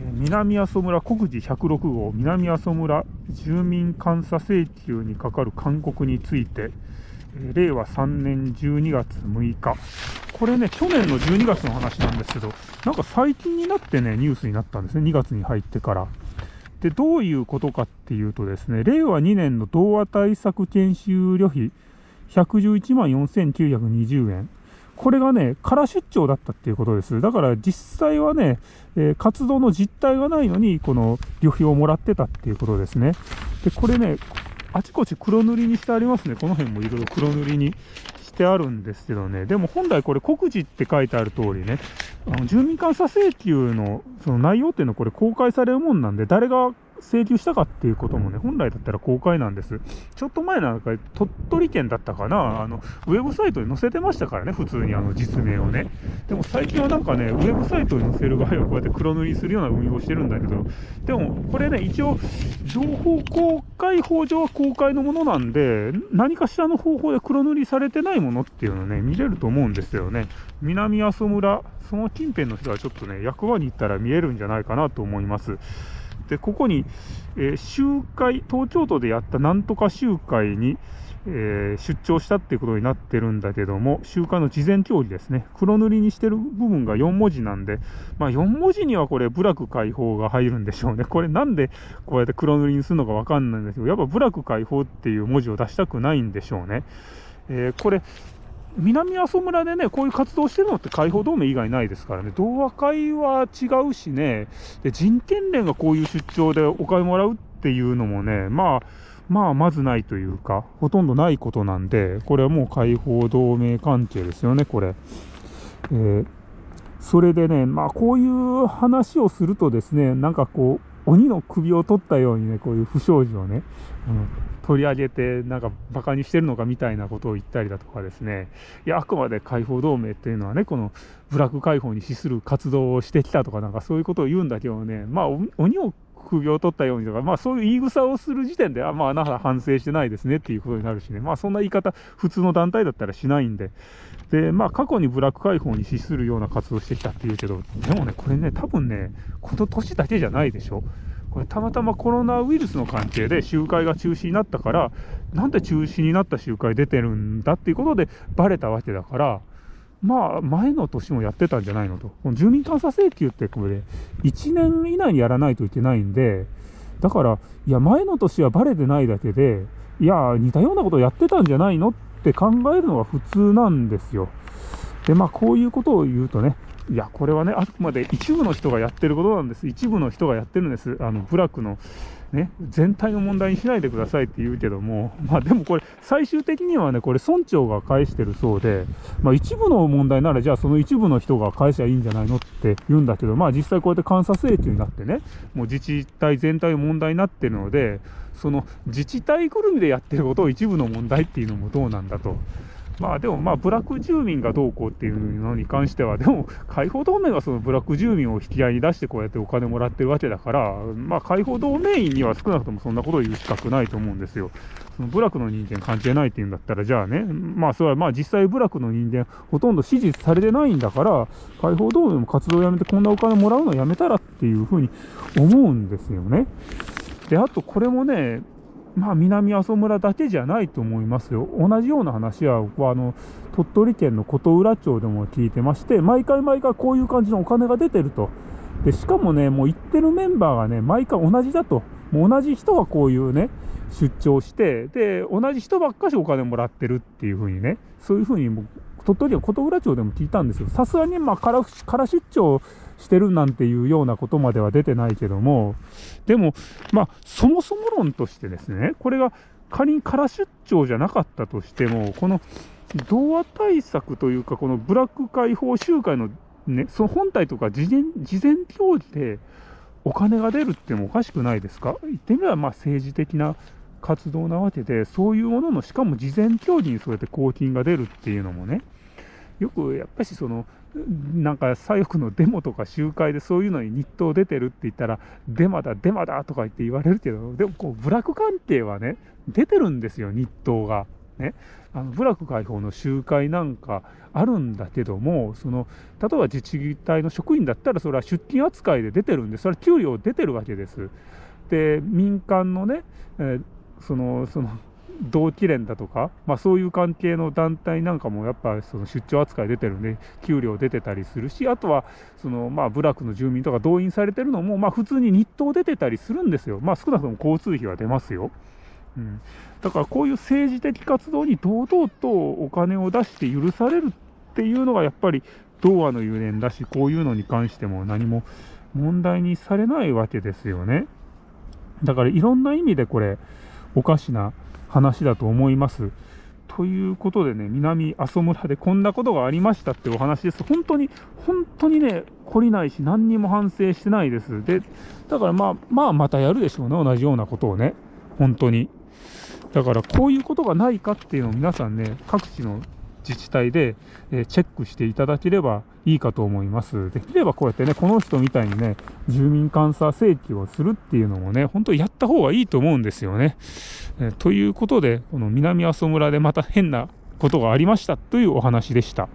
南阿蘇村国事106号南阿蘇村住民監査請求にかかる勧告について令和3年12月6日。これね去年の12月の話なんですけどなんか最近になってねニュースになったんですね2月に入ってから。でどういうことかっていうとですね令和2年の童話対策研修旅費111万4920円。これがね、空出張だったっていうことです。だから実際はね、えー、活動の実態がないのに、この旅費をもらってたっていうことですね。で、これね、あちこち黒塗りにしてありますね。この辺もいろいろ黒塗りにしてあるんですけどね。でも本来これ告示って書いてある通りね、あの住民監査請求のその内容っていうのはこれ公開されるもんなんで、誰が請求したかっていうこともね、本来だったら公開なんです。ちょっと前なんか、鳥取県だったかな、あの、ウェブサイトに載せてましたからね、普通にあの実名をね。でも最近はなんかね、ウェブサイトに載せる場合はこうやって黒塗りするような運用をしてるんだけど、でもこれね、一応、情報公開法上は公開のものなんで、何かしらの方法で黒塗りされてないものっていうのね、見れると思うんですよね。南阿蘇村、その近辺の人はちょっとね、役場に行ったら見えるんじゃないかなと思います。で、ここに、えー、集会、東京都でやったなんとか集会に、えー、出張したっていうことになってるんだけども、集会の事前協議ですね。黒塗りにしてる部分が4文字なんで、まあ4文字にはこれ、部落解放が入るんでしょうね。これなんでこうやって黒塗りにするのかわかんないんですけど、やっぱ部落解放っていう文字を出したくないんでしょうね。えー、これ、南阿蘇村でね、こういう活動してるのって解放同盟以外ないですからね、同和会は違うしね、で人権連がこういう出張でお金もらうっていうのもね、まあ、まあ、まずないというか、ほとんどないことなんで、これはもう解放同盟関係ですよね、これ。えー、それでね、まあ、こういう話をするとですね、なんかこう、鬼の首を取ったようにね、こういう不祥事をね、うん、取り上げて、なんか馬鹿にしてるのかみたいなことを言ったりだとかですね、いや、あくまで解放同盟っていうのはね、この部落解放に資する活動をしてきたとか、なんかそういうことを言うんだけどね、まあ、鬼を首を取ったようにとか、まあそういう言い草をする時点で、あまあ、あなた反省してないですねっていうことになるしね、まあそんな言い方、普通の団体だったらしないんで、で、まあ過去にブラック解放に資するような活動してきたっていうけど、でもね、これね、多分ね、この年だけじゃないでしょ。これたまたまコロナウイルスの関係で集会が中止になったから、なんで中止になった集会出てるんだっていうことでバレたわけだから、まあ、前の年もやってたんじゃないのと。この住民監査請求ってこれ、1年以内にやらないといけないんで、だから、いや、前の年はバレてないだけで、いや、似たようなことをやってたんじゃないのって考えるのが普通なんですよ。で、まあ、こういうことを言うとね、いや、これはね、あくまで一部の人がやってることなんです。一部の人がやってるんです。あの、部落の、ね、全体の問題にしないでくださいって言うけども、まあでもこれ、最終的にはね、これ村長が返してるそうで、まあ一部の問題なら、じゃあその一部の人が返しゃいいんじゃないのって言うんだけど、まあ実際こうやって監査請求になってね、もう自治体全体の問題になってるので、その自治体ぐるみでやってることを一部の問題っていうのもどうなんだと。まあでもまあ、部落住民がどうこうっていうのに関しては、でも、解放同盟がその部落住民を引き合いに出してこうやってお金もらってるわけだから、まあ、解放同盟員には少なくともそんなことを言う資格ないと思うんですよ。その部落の人間関係ないっていうんだったら、じゃあね、まあ、それはまあ実際部落の人間、ほとんど支持されてないんだから、解放同盟も活動をやめてこんなお金もらうのやめたらっていうふうに思うんですよね。で、あとこれもね、まあ、南阿蘇村だけじゃないと思いますよ。同じような話は、僕はあの、鳥取県の琴浦町でも聞いてまして、毎回毎回こういう感じのお金が出てると。で、しかもね、もう行ってるメンバーがね、毎回同じだと。もう同じ人がこういうね、出張して、で、同じ人ばっかしお金もらってるっていうふうにね、そういうふうに、鳥取の琴浦町でも聞いたんですよ。さすがに、まあ、から出張してるなんていうようなことまでは出てないけども、でも、まあ、そもそも論としてですね、これが仮に空出張じゃなかったとしても、この童話対策というか、このブラック解放集会のね、その本体とか事前事前協議でお金が出るってもおかしくないですか？言ってみればまあ政治的な活動なわけで、そういうものの、しかも事前協議にそうやって公金が出るっていうのもね、よくやっぱしその、なんか左翼のデモとか集会でそういうのに日当出てるって言ったら、デマだ、デマだとか言って言われるけど、でもこう、部落関係はね、出てるんですよ、日当が。ね、あの部落解放の集会なんかあるんだけどもその例えば自治体の職員だったらそれは出勤扱いで出てるんでそれは給料出てるわけです。で民間のね、えー、そのそ同期連だとか、まあ、そういう関係の団体なんかもやっぱその出張扱い出てるんで給料出てたりするしあとはそのまあ部落の住民とか動員されてるのもまあ普通に日当出てたりするんですよまあ少なくとも交通費は出ますよ。うん、だからこういう政治的活動に堂々とお金を出して許されるっていうのがやっぱり童話のゆえんだしこういうのに関しても何も問題にされないわけですよね。だからいろんな意味でこれおかしな話だと思います。ということでね、南阿蘇村でこんなことがありましたってお話です。本当に、本当にね、懲りないし、何にも反省してないです。で、だからまあ、まあ、またやるでしょうね、同じようなことをね、本当に。だから、こういうことがないかっていうのを皆さんね、各地の自治体で、えチェックしていただければいいかと思います。できればこうやってね、この人みたいにね、住民監査請求をするっていうのもね、本当にやった方がいいと思うんですよね。えということで、この南阿蘇村でまた変なことがありましたというお話でした。